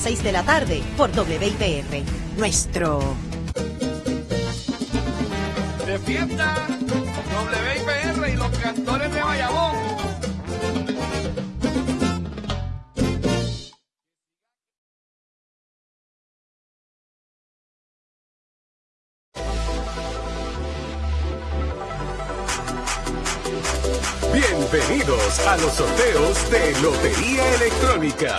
6 de la tarde por WIPR. Nuestro. De fiesta, WIPR y los cantores de Bayamón. Bienvenidos a los sorteos de Lotería Electrónica.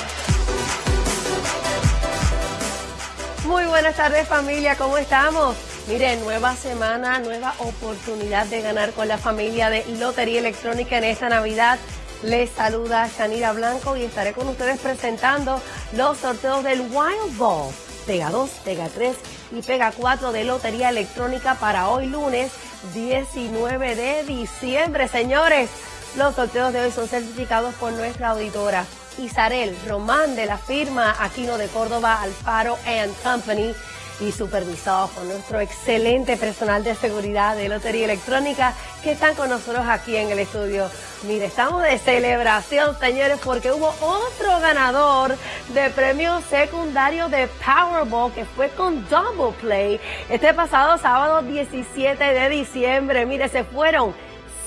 Muy buenas tardes familia, ¿cómo estamos? Miren, nueva semana, nueva oportunidad de ganar con la familia de Lotería Electrónica en esta Navidad. Les saluda Shanira Blanco y estaré con ustedes presentando los sorteos del Wild Ball. Pega 2, Pega 3 y Pega 4 de Lotería Electrónica para hoy lunes 19 de diciembre. Señores, los sorteos de hoy son certificados por nuestra auditora Isarel Román de la firma Aquino de Córdoba Alfaro and Company y supervisados por nuestro excelente personal de seguridad de Lotería Electrónica que están con nosotros aquí en el estudio. Mire, estamos de celebración, señores, porque hubo otro ganador de premio secundario de Powerball que fue con Double Play este pasado sábado 17 de diciembre. Mire, se fueron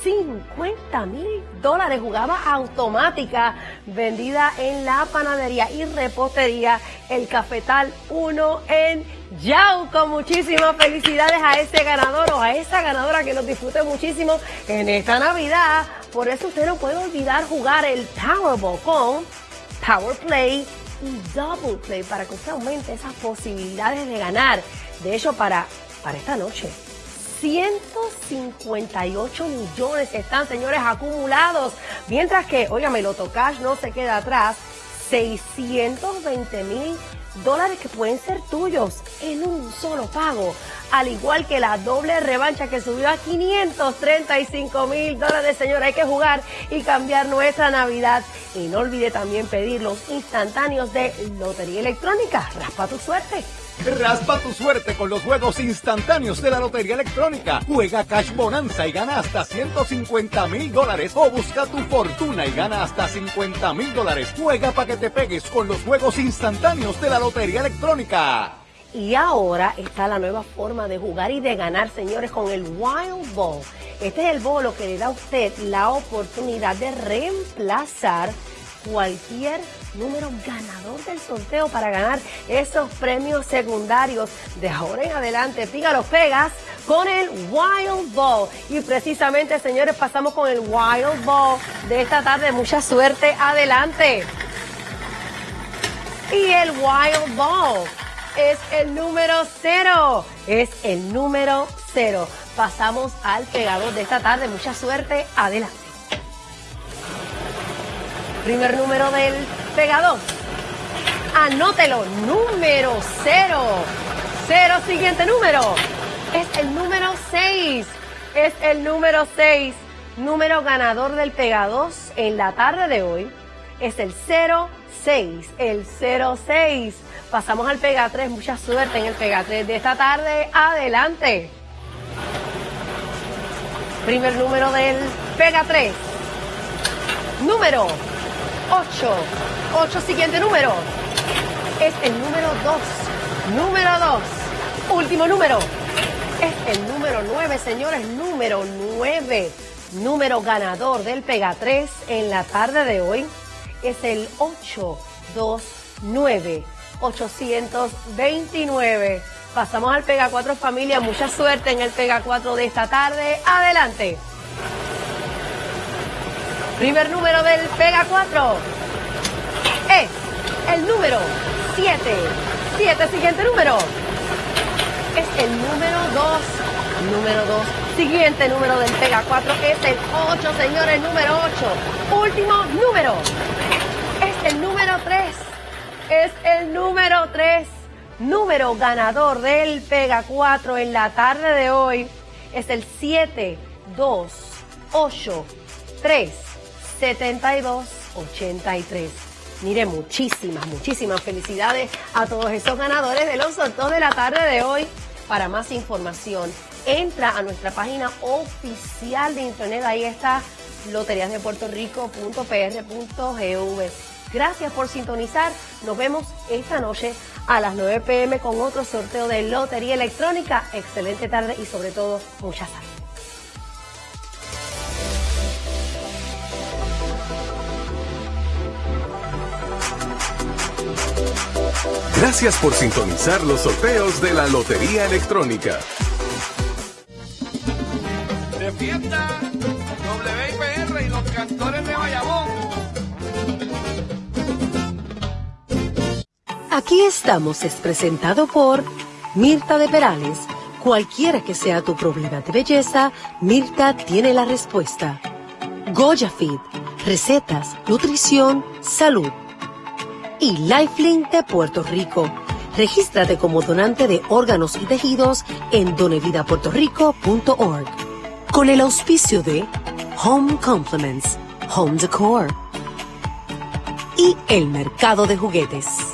50 mil dólares. Jugaba automática vendida en la panadería y repostería El Cafetal 1 en Yauco. Muchísimas felicidades a ese ganador o a esa ganadora que nos disfrute muchísimo en esta Navidad. Por eso usted no puede olvidar jugar el Powerball con Power Play y Double Play para que usted aumente esas posibilidades de ganar. De hecho, para, para esta noche 158 millones están, señores, acumulados. Mientras que, óigame, el Cash no se queda atrás. 620 mil dólares que pueden ser tuyos en un solo pago. Al igual que la doble revancha que subió a 535 mil dólares, señores. Hay que jugar y cambiar nuestra Navidad. Y no olvide también pedir los instantáneos de Lotería Electrónica. Raspa tu suerte. Raspa tu suerte con los juegos instantáneos de la Lotería Electrónica. Juega Cash Bonanza y gana hasta 150 mil dólares. O busca tu fortuna y gana hasta 50 mil dólares. Juega para que te pegues con los juegos instantáneos de la Lotería Electrónica. Y ahora está la nueva forma de jugar y de ganar, señores, con el Wild Ball. Este es el bolo que le da a usted la oportunidad de reemplazar cualquier número ganador del sorteo para ganar esos premios secundarios. De ahora en adelante, piga los pegas con el Wild Ball. Y precisamente, señores, pasamos con el Wild Ball de esta tarde. Mucha suerte, adelante. Y el Wild Ball es el número cero. Es el número cero. Pasamos al pegador de esta tarde. Mucha suerte, adelante. Primer número del pegador. Anótelo, número cero. Cero, siguiente número. Es el número 6. Es el número 6. Número ganador del Pega 2 en la tarde de hoy es el 06. El 06. Pasamos al Pega 3. Mucha suerte en el Pega 3 de esta tarde. Adelante. Primer número del Pega 3. Número 8. 8, siguiente número. Es el número 2. Número 2. Último número. Es el número 9, señores. Número 9. Número ganador del Pega 3 en la tarde de hoy es el 829. 829. Pasamos al Pega 4 familia. Mucha suerte en el Pega 4 de esta tarde. Adelante. Primer número del Pega 4 es el número 7. 7, siguiente número. Es el número 2. Número 2. Siguiente número del Pega 4 es el 8, señores, número 8. Último número. Es el número 3. Es el número 3. Número ganador del Pega 4 en la tarde de hoy es el 7, 2, 8, 3. 7283. Mire, muchísimas, muchísimas felicidades a todos esos ganadores de los sorteos de la tarde de hoy. Para más información, entra a nuestra página oficial de internet. Ahí está loteriasdepuertorico.pr.gov. Gracias por sintonizar. Nos vemos esta noche a las 9 pm con otro sorteo de Lotería Electrónica. Excelente tarde y sobre todo mucha salud. Gracias por sintonizar los sorteos de la Lotería Electrónica. De fiesta, WIPR y los cantores de Bayamón. Aquí estamos es presentado por Mirta de Perales. Cualquiera que sea tu problema de belleza, Mirta tiene la respuesta. Goya Fit, recetas, nutrición, salud y Lifelink de Puerto Rico. Regístrate como donante de órganos y tejidos en donevidapuertorico.org. Con el auspicio de Home Compliments, Home Decor y el mercado de juguetes.